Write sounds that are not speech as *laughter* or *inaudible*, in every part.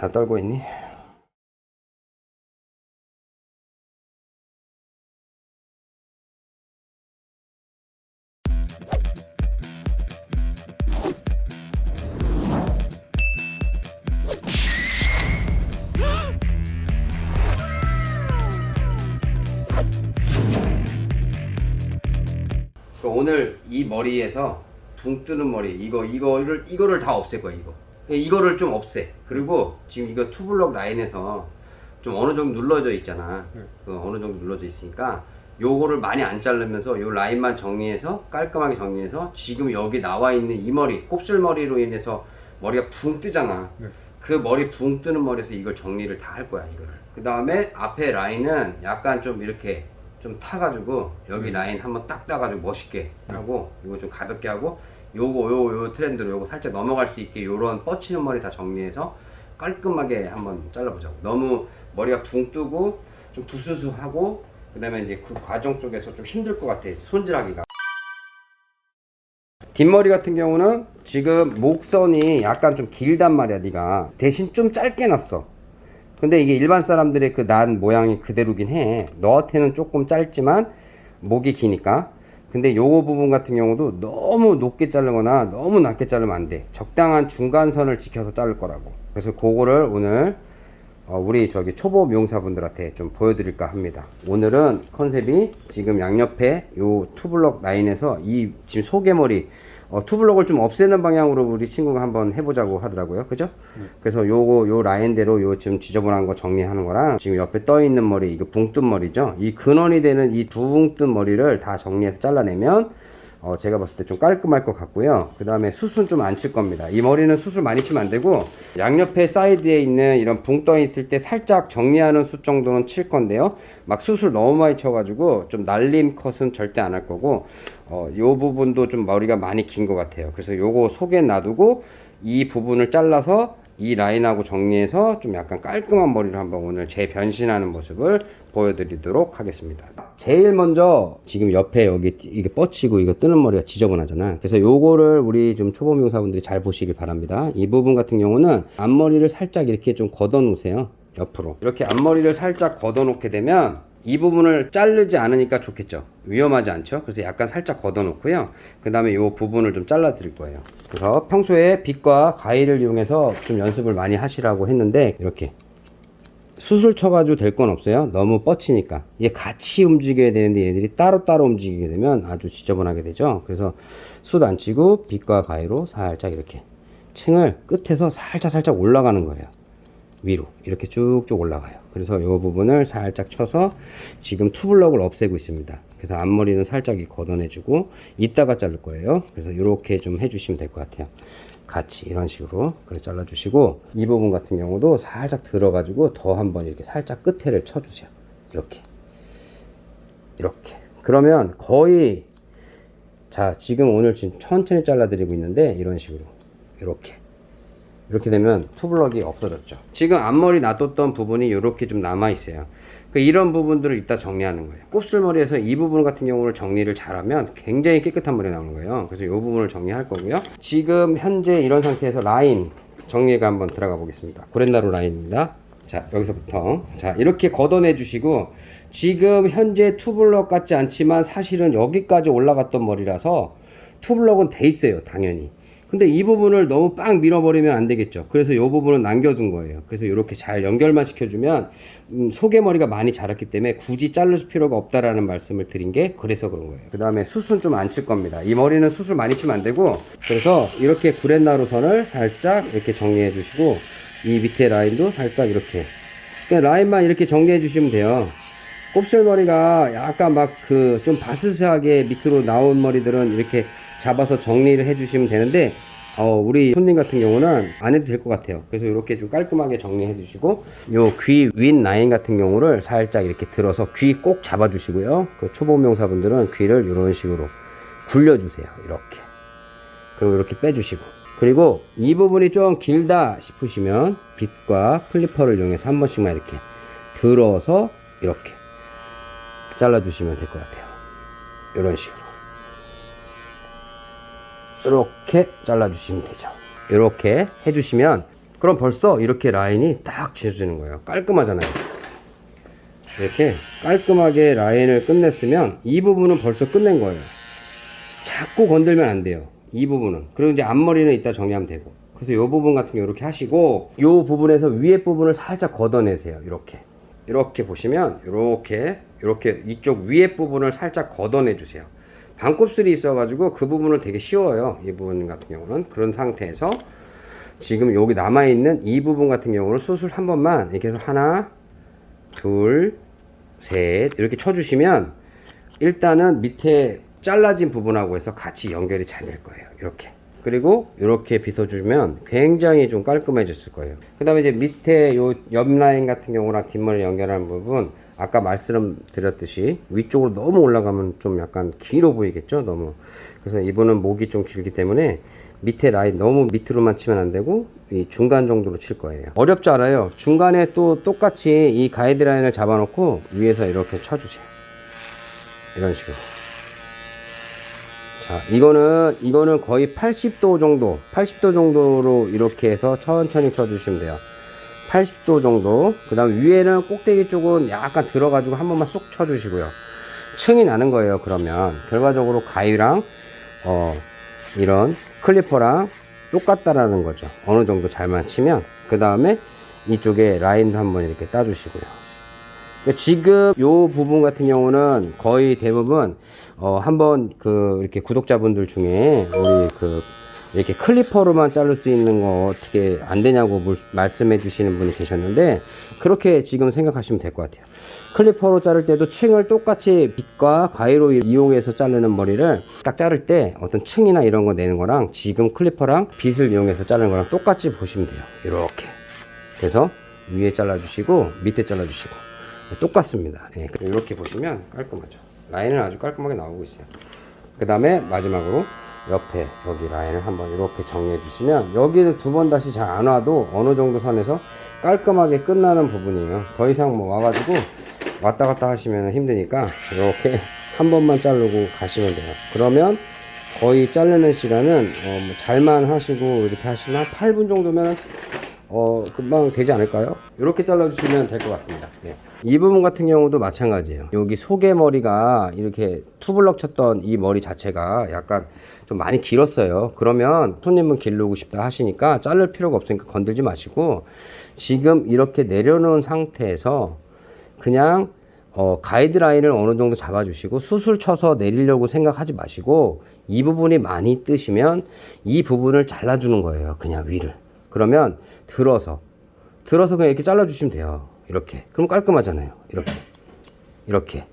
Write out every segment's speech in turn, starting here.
다 떨고 있니? 그 오늘 이 머리에서 붕 뜨는 머리 이거 이거를 이거를 다 없앨 거야 이거 이거를 좀 없애 그리고 지금 이거 투블럭 라인에서 좀 어느 정도 눌러져 있잖아 네. 그 어느 정도 눌러져 있으니까 요거를 많이 안 자르면서 요 라인만 정리해서 깔끔하게 정리해서 지금 여기 나와 있는 이 머리 곱슬머리로 인해서 머리가 붕 뜨잖아 네. 그 머리 붕 뜨는 머리에서 이걸 정리를 다 할 거야 이거를 그 다음에 앞에 라인은 약간 좀 이렇게 좀 타가지고 여기 음. 라인 한번 딱 따가지고 멋있게 하고 이거 좀 가볍게 하고 요거 요요 트렌드로 요거 살짝 넘어갈 수 있게 요런 뻗치는 머리 다 정리해서 깔끔하게 한번 잘라보자고. 너무 머리가 붕 뜨고 좀 부스스하고 그 다음에 이제 그 과정 속에서 좀 힘들 것 같아 손질하기가. 뒷머리 같은 경우는 지금 목선이 약간 좀 길단 말이야 네가. 대신 좀 짧게 났어. 근데 이게 일반 사람들의 그 난 모양이 그대로긴 해. 너한테는 조금 짧지만 목이 기니까 근데 요거 부분 같은 경우도 너무 높게 자르거나 너무 낮게 자르면 안 돼. 적당한 중간선을 지켜서 자를 거라고. 그래서 그거를 오늘 어, 우리 저기 초보 미용사분들한테 좀 보여드릴까 합니다. 오늘은 컨셉이 지금 양옆에 요 투블럭 라인에서 이 지금 소개머리 어, 투블럭을 좀 없애는 방향으로 우리 친구가 한번 해보자고 하더라고요. 그죠? 그래서 요거 요 라인대로 요 지금 지저분한 거 정리하는 거랑 지금 옆에 떠 있는 머리 이거 붕뜬 머리죠? 이 근원이 되는 이 붕뜬 머리를 다 정리해서 잘라내면 어, 제가 봤을 때 좀 깔끔할 것 같고요. 그 다음에 숱은 좀안 칠 겁니다. 이 머리는 숱을 많이 치면 안 되고 양옆에 사이드에 있는 이런 붕 떠 있을 때 살짝 정리하는 숱 정도는 칠 건데요. 막 숱을 너무 많이 쳐가지고 좀 날림 컷은 절대 안 할 거고 어, 요 부분도 좀 머리가 많이 긴 것 같아요. 그래서 요거 속에 놔두고 이 부분을 잘라서 이 라인하고 정리해서 좀 약간 깔끔한 머리를 한번 오늘 재변신하는 모습을 보여드리도록 하겠습니다. 제일 먼저 지금 옆에 여기 이게 뻗치고 이거 뜨는 머리가 지저분하잖아. 그래서 요거를 우리 좀 초보 미용사분들이 잘 보시길 바랍니다. 이 부분 같은 경우는 앞머리를 살짝 이렇게 좀 걷어 놓으세요. 옆으로. 이렇게 앞머리를 살짝 걷어 놓게 되면 이 부분을 자르지 않으니까 좋겠죠. 위험하지 않죠? 그래서 약간 살짝 걷어 놓고요. 그 다음에 이 부분을 좀 잘라 드릴 거예요. 그래서 평소에 빗과 가위를 이용해서 좀 연습을 많이 하시라고 했는데 이렇게 수술 쳐가지고 될 건 없어요. 너무 뻗치니까. 이게 같이 움직여야 되는데 얘들이 따로따로 움직이게 되면 아주 지저분하게 되죠. 그래서 숱 안 치고 빗과 가위로 살짝 이렇게 층을 끝에서 살짝 살짝 올라가는 거예요 위로 이렇게 쭉쭉 올라가요. 그래서 이 부분을 살짝 쳐서 지금 투블럭을 없애고 있습니다. 그래서 앞머리는 살짝 걷어내 주고 이따가 자를 거예요. 그래서 이렇게 좀 해주시면 될 것 같아요. 같이 이런 식으로 그래 잘라 주시고 이 부분 같은 경우도 살짝 들어 가지고 더 한번 이렇게 살짝 끝에를 쳐 주세요. 이렇게. 이렇게. 그러면 거의 자 지금 오늘 지금 천천히 잘라 드리고 있는데 이런 식으로. 이렇게 이렇게 되면 투블럭이 없어졌죠. 지금 앞머리 놔뒀던 부분이 이렇게 좀 남아 있어요. 그 이런 부분들을 이따 정리하는 거예요. 곱슬머리에서 이 부분 같은 경우를 정리를 잘하면 굉장히 깨끗한 머리 나오는 거예요. 그래서 이 부분을 정리할 거고요. 지금 현재 이런 상태에서 라인 정리가 한번 들어가 보겠습니다. 구렛나루 라인입니다. 자 여기서부터. 자 이렇게 걷어내 주시고 지금 현재 투블럭 같지 않지만 사실은 여기까지 올라갔던 머리라서 투블럭은 돼 있어요 당연히 근데 이 부분을 너무 빵 밀어버리면 안 되겠죠. 그래서 이 부분은 남겨둔 거예요. 그래서 이렇게 잘 연결만 시켜주면 음, 속에머리가 많이 자랐기 때문에 굳이 자를 필요가 없다라는 말씀을 드린 게 그래서 그런 거예요. 그 다음에 숱은 좀 안 칠 겁니다. 이 머리는 숱을 많이 치면 안 되고 그래서 이렇게 구렛나루 선을 살짝 이렇게 정리해 주시고 이 밑에 라인도 살짝 이렇게. 그냥 라인만 이렇게 정리해 주시면 돼요. 곱슬머리가 약간 막 그 좀 바스스하게 밑으로 나온 머리들은 이렇게 잡아서 정리를 해 주시면 되는데 어, 우리 손님 같은 경우는 안 해도 될 것 같아요. 그래서 이렇게 좀 깔끔하게 정리해 주시고 요 귀 윗 라인 같은 경우를 살짝 이렇게 들어서 귀 꼭 잡아 주시고요. 그 초보 명사분들은 귀를 이런 식으로 굴려 주세요. 이렇게. 그리고 이렇게 빼 주시고. 그리고 이 부분이 좀 길다 싶으시면 빗과 플리퍼를 이용해서 한 번씩만 이렇게 들어서 이렇게 잘라 주시면 될 것 같아요. 이런 식으로 이렇게 잘라 주시면 되죠. 이렇게 해주시면 그럼 벌써 이렇게 라인이 딱 지어지는 거예요. 깔끔하잖아요. 이렇게 깔끔하게 라인을 끝냈으면 이 부분은 벌써 끝낸 거예요. 자꾸 건들면 안 돼요. 이 부분은. 그리고 이제 앞머리는 이따 정리하면 되고. 그래서 이 부분 같은 경우 이렇게 하시고 이 부분에서 위에 부분을 살짝 걷어내세요. 이렇게. 이렇게 보시면 이렇게 이렇게 이쪽 위에 부분을 살짝 걷어내 주세요 반곱슬이 있어 가지고 그 부분은 되게 쉬워요. 이 부분 같은 경우는. 그런 상태에서 지금 여기 남아 있는 이 부분 같은 경우는 수술 한 번만 이렇게 해서 하나 둘 셋 이렇게 쳐주시면 일단은 밑에 잘라진 부분하고 해서 같이 연결이 잘 될 거예요. 이렇게. 그리고 이렇게 빗어주면 굉장히 좀 깔끔해졌을 거예요. 그 다음에 이제 밑에 요 옆 라인 같은 경우랑 뒷머리 연결하는 부분 아까 말씀드렸듯이 위쪽으로 너무 올라가면 좀 약간 길어 보이겠죠? 너무. 그래서 이분은 목이 좀 길기 때문에 밑에 라인 너무 밑으로만 치면 안 되고 이 중간 정도로 칠 거예요. 어렵지 않아요. 중간에 또 똑같이 이 가이드라인을 잡아 놓고 위에서 이렇게 쳐주세요. 이런 식으로. 자 이거는 이거는 거의 80도 정도 80도 정도로 이렇게 해서 천천히 쳐주시면 돼요 80도 정도. 그 다음 위에는 꼭대기 쪽은 약간 들어가지고 한 번만 쏙 쳐주시고요. 층이 나는 거예요 그러면. 결과적으로 가위랑 어 이런 클리퍼랑 똑같다라는 거죠. 어느 정도 잘만 치면. 그 다음에 이쪽에 라인도 한번 이렇게 따주시고요. 그러니까 지금 요 부분 같은 경우는 거의 대부분 어 한번 그 이렇게 구독자분들 중에 우리 그 이렇게 클리퍼로만 자를 수 있는 거 어떻게 안 되냐고 물- 말씀해 주시는 분이 계셨는데 그렇게 지금 생각하시면 될 것 같아요. 클리퍼로 자를 때도 층을 똑같이 빗과 가위로 이용해서 자르는 머리를 딱 자를 때 어떤 층이나 이런 거 내는 거랑 지금 클리퍼랑 빗을 이용해서 자르는 거랑 똑같이 보시면 돼요. 이렇게. 그래서 위에 잘라주시고 밑에 잘라주시고. 똑같습니다. 예, 이렇게 보시면 깔끔하죠. 라인은 아주 깔끔하게 나오고 있어요. 그 다음에 마지막으로 옆에 여기 라인을 한번 이렇게 정리해 주시면 여기는 두번 다시 잘 안 와도 어느 정도 선에서 깔끔하게 끝나는 부분이에요. 더 이상 뭐 와가지고 왔다 갔다 하시면 힘드니까 이렇게 한 번만 자르고 가시면 돼요. 그러면 거의 자르는 시간은 어, 뭐 잘만 하시고 이렇게 하시면 한 8분 정도면 어 금방 되지 않을까요? 이렇게 잘라주시면 될 것 같습니다. 네. 이 부분 같은 경우도 마찬가지예요. 여기 속에 머리가 이렇게 투블럭 쳤던 이 머리 자체가 약간 좀 많이 길었어요. 그러면 손님은 기르고 싶다 하시니까 자를 필요가 없으니까 건들지 마시고 지금 이렇게 내려놓은 상태에서 그냥 어, 가이드라인을 어느 정도 잡아주시고 수술 쳐서 내리려고 생각하지 마시고 이 부분이 많이 뜨시면 이 부분을 잘라주는 거예요. 그냥 위를. 그러면 들어서 들어서 그냥 이렇게 잘라 주시면 돼요. 이렇게. 그럼 깔끔하잖아요. 이렇게. 이렇게.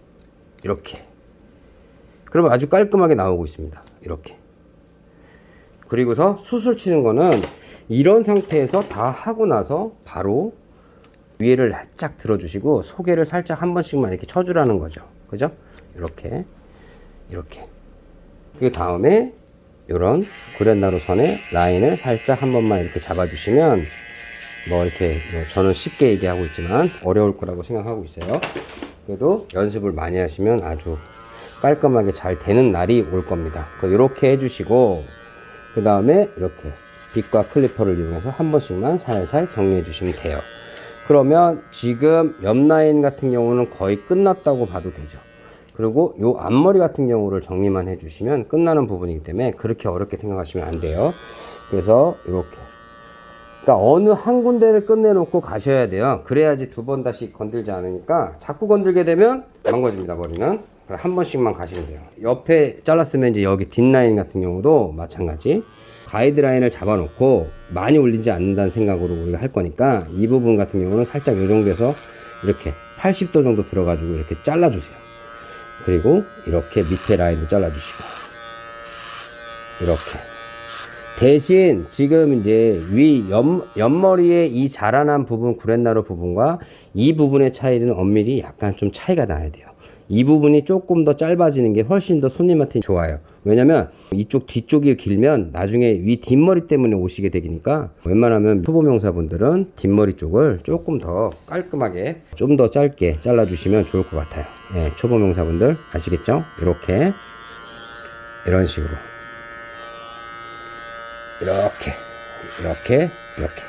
이렇게. 그러면 아주 깔끔하게 나오고 있습니다. 이렇게. 그리고서 수술 치는 거는 이런 상태에서 다 하고 나서 바로 위에를 살짝 들어주시고 소개를 살짝 한 번씩만 이렇게 쳐주라는 거죠. 그죠? 이렇게. 이렇게. 그 다음에 요런 구렛나루 선에 라인을 살짝 한 번만 이렇게 잡아주시면 뭐 이렇게 뭐 저는 쉽게 얘기하고 있지만 어려울 거라고 생각하고 있어요. 그래도 연습을 많이 하시면 아주 깔끔하게 잘 되는 날이 올 겁니다. 이렇게 해주시고 그 다음에 이렇게 빗과 클리퍼를 이용해서 한 번씩만 살살 정리해 주시면 돼요. 그러면 지금 옆 라인 같은 경우는 거의 끝났다고 봐도 되죠. 그리고 요 앞머리 같은 경우를 정리만 해주시면 끝나는 부분이기 때문에 그렇게 어렵게 생각하시면 안 돼요. 그래서 이렇게. 그러니까 어느 한 군데를 끝내놓고 가셔야 돼요. 그래야지 두 번 다시 건들지 않으니까 자꾸 건들게 되면 망가집니다, 머리는. 한 번씩만 가시면 돼요. 옆에 잘랐으면 이제 여기 뒷라인 같은 경우도 마찬가지. 가이드라인을 잡아놓고 많이 올리지 않는다는 생각으로 우리가 할 거니까 이 부분 같은 경우는 살짝 이 정도에서 이렇게 80도 정도 들어가지고 이렇게 잘라주세요. 그리고 이렇게 밑에 라인도 잘라주시고. 이렇게. 대신 지금 이제 위 옆, 옆머리의 이 자라난 부분 구렛나루 부분과 이 부분의 차이는 엄밀히 약간 좀 차이가 나야 돼요. 이 부분이 조금 더 짧아지는 게 훨씬 더 손님한테 좋아요 왜냐면 이쪽 뒤쪽이 길면 나중에 위 뒷머리 때문에 오시게 되니까 웬만하면 초보명사분들은 뒷머리 쪽을 조금 더 깔끔하게 좀 더 짧게 잘라 주시면 좋을 것 같아요. 예, 초보명사분들 아시겠죠? 이렇게. 이런 식으로. 이렇게. 이렇게. 이렇게.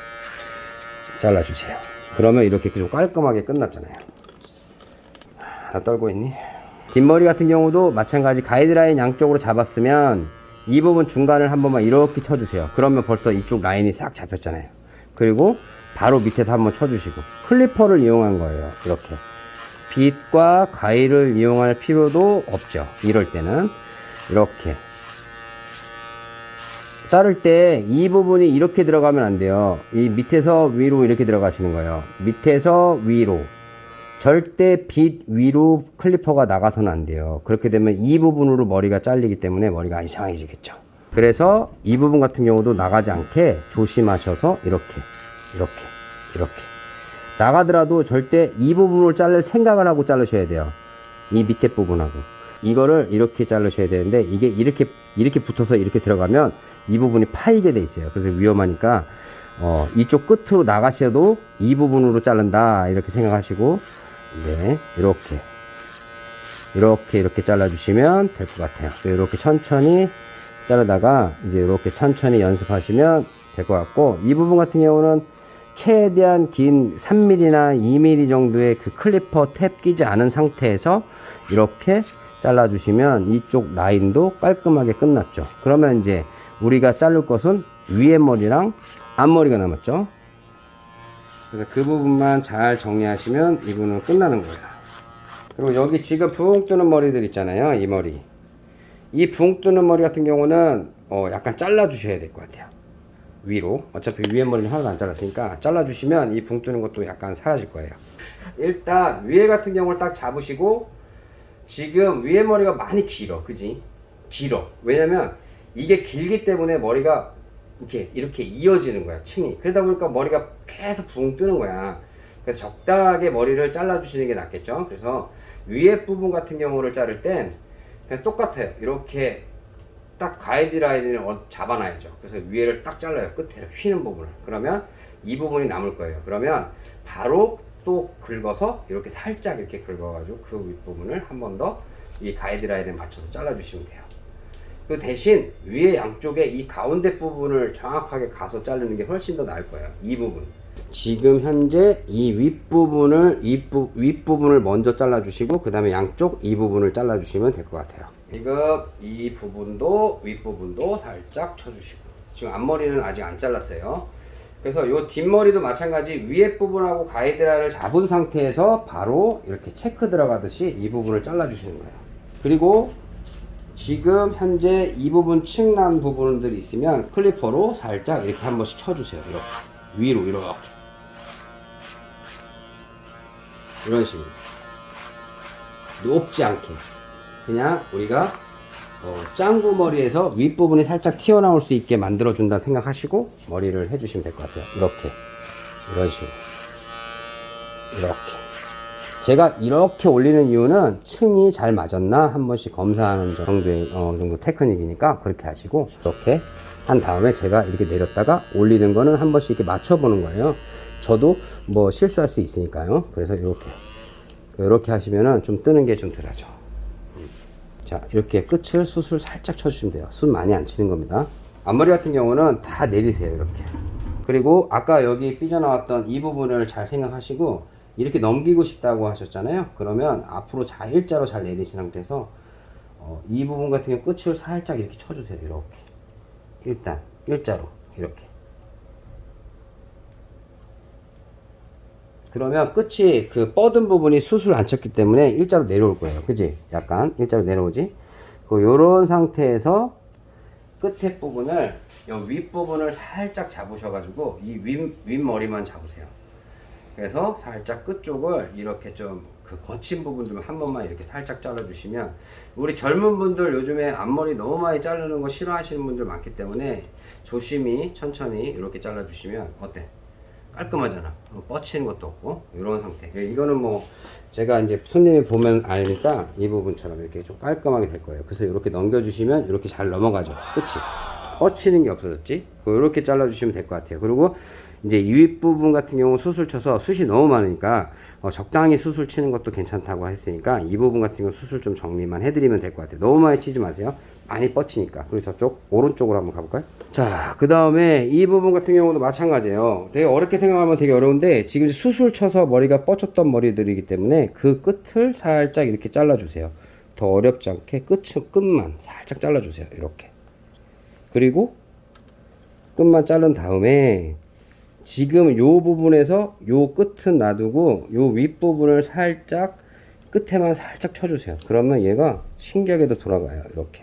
잘라주세요. 그러면 이렇게 좀 깔끔하게 끝났잖아요. 다 떨고 있니? 뒷머리 같은 경우도 마찬가지 가이드라인 양쪽으로 잡았으면 이 부분 중간을 한 번만 이렇게 쳐주세요. 그러면 벌써 이쪽 라인이 싹 잡혔잖아요. 그리고 바로 밑에서 한번 쳐주시고 클리퍼를 이용한 거예요. 이렇게 빗과 가위를 이용할 필요도 없죠. 이럴 때는 이렇게 자를 때 이 부분이 이렇게 들어가면 안 돼요. 이 밑에서 위로 이렇게 들어가시는 거예요. 밑에서 위로. 절대 빛 위로 클리퍼가 나가서는 안 돼요. 그렇게 되면 이 부분으로 머리가 잘리기 때문에 머리가 이상해지겠죠. 그래서 이 부분 같은 경우도 나가지 않게 조심하셔서 이렇게, 이렇게, 이렇게. 나가더라도 절대 이 부분을 자를 생각을 하고 자르셔야 돼요. 이 밑에 부분하고. 이거를 이렇게 자르셔야 되는데 이게 이렇게, 이렇게 붙어서 이렇게 들어가면 이 부분이 파이게 돼 있어요. 그래서 위험하니까 어, 이쪽 끝으로 나가셔도 이 부분으로 자른다 이렇게 생각하시고 네 이렇게. 이렇게 이렇게 잘라 주시면 될 것 같아요. 이렇게 천천히 자르다가 이제 이렇게 천천히 연습하시면 될 것 같고 이 부분 같은 경우는 최대한 긴 3mm나 2mm 정도의 그 클리퍼 탭 끼지 않은 상태에서 이렇게 잘라 주시면 이쪽 라인도 깔끔하게 끝났죠. 그러면 이제 우리가 자를 것은 위에 머리랑 앞머리가 남았죠 그래서 그 부분만 잘 정리하시면 이 부분은 끝나는 거예요. 그리고 여기 지금 붕 뜨는 머리들 있잖아요 이 머리. 이 붕 뜨는 머리 같은 경우는 어 약간 잘라 주셔야 될 것 같아요. 위로. 어차피 위에 머리는 하나도 안 잘랐으니까 잘라 주시면 이 붕 뜨는 것도 약간 사라질 거예요. 일단 위에 같은 경우를 딱 잡으시고 지금 위에 머리가 많이 길어 그지? 길어. 왜냐면 이게 길기 때문에 머리가 이렇게 이렇게 이어지는 거야 층이. 그러다 보니까 머리가 계속 붕 뜨는 거야. 그래서 적당하게 머리를 잘라 주시는 게 낫겠죠? 그래서 위에 부분 같은 경우를 자를 땐 그냥 똑같아요. 이렇게 딱 가이드라인을 어- 잡아놔야죠. 그래서 위에를 딱 잘라요. 끝에 휘는 부분을. 그러면 이 부분이 남을 거예요. 그러면 바로 또 긁어서 이렇게 살짝 이렇게 긁어 가지고 그 윗부분을 한 번 더 이 가이드라인에 맞춰서 잘라 주시면 돼요 그 대신 위에 양쪽에 이 가운데 부분을 정확하게 가서 자르는 게 훨씬 더 나을 거예요. 이 부분. 지금 현재 이 윗부분을 윗부, 윗부분을 먼저 잘라 주시고 그 다음에 양쪽 이 부분을 잘라 주시면 될 것 같아요. 지금 이 부분도 윗부분도 살짝 쳐주시고 지금 앞머리는 아직 안 잘랐어요. 그래서 요 뒷머리도 마찬가지 위에 부분하고 가이드라인을 잡은 상태에서 바로 이렇게 체크 들어가듯이 이 부분을 잘라 주시는 거예요. 그리고 지금 현재 이 부분 층난 부분들 있으면 클리퍼로 살짝 이렇게 한 번씩 쳐주세요. 이렇게 위로 이렇게. 이런 식으로. 높지 않게. 그냥 우리가 어, 짱구 머리에서 윗부분이 살짝 튀어나올 수 있게 만들어 준다 생각하시고 머리를 해주시면 될 것 같아요. 이렇게. 이런 식으로. 이렇게 제가 이렇게 올리는 이유는 층이 잘 맞았나 한 번씩 검사하는 정도의 어, 정도 테크닉이니까 그렇게 하시고 이렇게 한 다음에 제가 이렇게 내렸다가 올리는 거는 한 번씩 이렇게 맞춰 보는 거예요. 저도 뭐 실수할 수 있으니까요. 그래서 이렇게 이렇게 하시면은 좀 뜨는 게 좀 덜하죠. 자 이렇게 끝을 숱을 살짝 쳐주시면 돼요. 숱 많이 안 치는 겁니다. 앞머리 같은 경우는 다 내리세요 이렇게. 그리고 아까 여기 삐져나왔던 이 부분을 잘 생각하시고 이렇게 넘기고 싶다고 하셨잖아요. 그러면 앞으로 잘 일자로 잘 내리신 상태에서 어, 이 부분 같은 경우 끝을 살짝 이렇게 쳐주세요. 이렇게. 일단 일자로. 이렇게. 그러면 끝이 그 뻗은 부분이 숱을 안 쳤기 때문에 일자로 내려올 거예요. 그지? 약간 일자로 내려오지? 그 요런 상태에서 끝에 부분을 요 윗부분을 살짝 잡으셔가지고 이 윗, 윗머리만 잡으세요 그래서 살짝 끝쪽을 이렇게 좀 그 거친 부분들만 한 번만 이렇게 살짝 잘라주시면 우리 젊은 분들 요즘에 앞머리 너무 많이 자르는 거 싫어하시는 분들 많기 때문에 조심히 천천히 이렇게 잘라주시면 어때? 깔끔하잖아. 어, 뻗치는 것도 없고 이런 상태. 이거는 뭐 제가 이제 손님이 보면 아니까 이 부분처럼 이렇게 좀 깔끔하게 될 거예요. 그래서 이렇게 넘겨주시면 이렇게 잘 넘어가죠. 끝이 뻗치는 게 없어졌지. 이렇게 잘라주시면 될 것 같아요. 그리고 이제 이 윗부분 같은 경우 수술 쳐서 숱이 너무 많으니까 어, 적당히 수술 치는 것도 괜찮다고 했으니까 이 부분 같은 경우 수술 좀 정리만 해드리면 될 것 같아요. 너무 많이 치지 마세요. 많이 뻗치니까 그리고 저쪽 오른쪽으로 한번 가볼까요? 자 그 다음에 이 부분 같은 경우도 마찬가지예요 되게 어렵게 생각하면 되게 어려운데 지금 수술 쳐서 머리가 뻗쳤던 머리들이기 때문에 그 끝을 살짝 이렇게 잘라주세요 더 어렵지 않게 끝, 끝만 살짝 잘라주세요 이렇게 그리고 끝만 자른 다음에 지금 요 부분에서 요 끝은 놔두고 요 윗부분을 살짝 끝에만 살짝 쳐주세요. 그러면 얘가 신기하게도 돌아가요. 이렇게.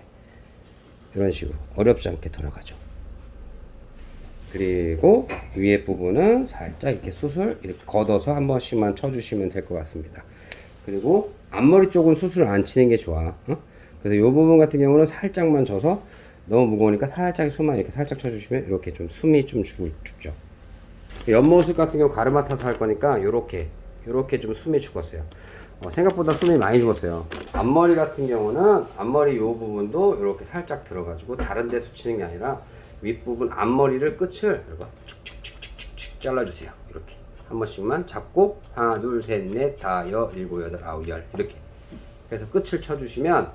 이런 식으로. 어렵지 않게 돌아가죠. 그리고 위에 부분은 살짝 이렇게 수술 이렇게 걷어서 한 번씩만 쳐주시면 될 것 같습니다. 그리고 앞머리 쪽은 수술을 안 치는 게 좋아. 어? 그래서 이 부분 같은 경우는 살짝만 져서 너무 무거우니까 살짝 숨만 이렇게 살짝 쳐주시면 이렇게 좀 숨이 좀 죽, 죽죠 옆모습 같은 경우 가르마 타서 할 거니까 요렇게 요렇게 좀 숨이 죽었어요. 어, 생각보다 숨이 많이 죽었어요. 앞머리 같은 경우는 앞머리 요 부분도 이렇게 살짝 들어가지고 다른 데 수치는 게 아니라 윗부분 앞머리를 끝을 이거 축축축축축 잘라주세요. 이렇게. 한 번씩만 잡고 하나 둘 셋 넷 다 여 일곱 여덟 아홉 열. 이렇게. 그래서 끝을 쳐주시면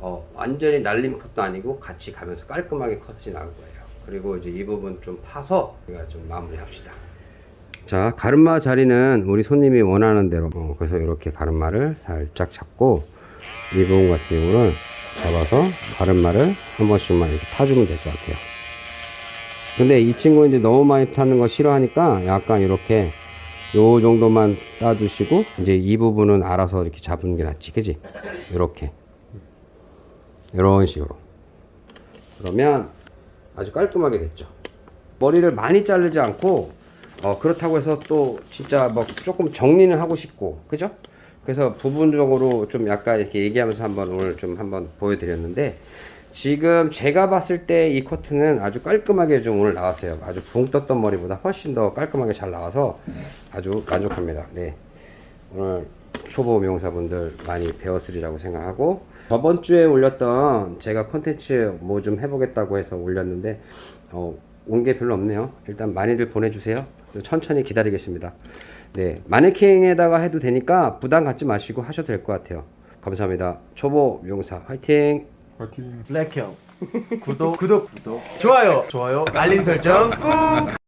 어, 완전히 날림 컷도 아니고 같이 가면서 깔끔하게 컷이 나올 거예요. 그리고 이제 이 부분 좀 파서 우리가 좀 마무리 합시다 자 가르마 자리는 우리 손님이 원하는 대로. 어, 그래서 이렇게 가르마를 살짝 잡고 이 부분 같은 경우는 잡아서 가르마를 한 번씩만 이렇게 타주면 될 것 같아요. 근데 이 친구 이제 너무 많이 타는 거 싫어하니까 약간 이렇게 요 정도만 따주시고 이제 이 부분은 알아서 이렇게 잡는 게 낫지 그지? 이렇게. 이런 식으로. 그러면 아주 깔끔하게 됐죠. 머리를 많이 자르지 않고 어, 그렇다고 해서 또 진짜 뭐 조금 정리는 하고 싶고 그죠? 그래서 부분적으로 좀 약간 이렇게 얘기하면서 한번 오늘 좀 한번 보여드렸는데 지금 제가 봤을 때 이 커트는 아주 깔끔하게 좀 오늘 나왔어요. 아주 붕 떴던 머리보다 훨씬 더 깔끔하게 잘 나와서 아주 만족합니다. 네. 오늘 초보 미용사분들 많이 배웠으리라고 생각하고 저번 주에 올렸던 제가 컨텐츠 뭐 좀 해보겠다고 해서 올렸는데 어, 온 게 별로 없네요. 일단 많이들 보내주세요 천천히 기다리겠습니다. 네 마네킹에다가 해도 되니까 부담 갖지 마시고 하셔도 될 것 같아요. 감사합니다. 초보 미용사 화이팅! 파이팅. 블랙형. *laughs* 구독. 구독. 구독. 좋아요. 좋아요. 알림 설정 꾹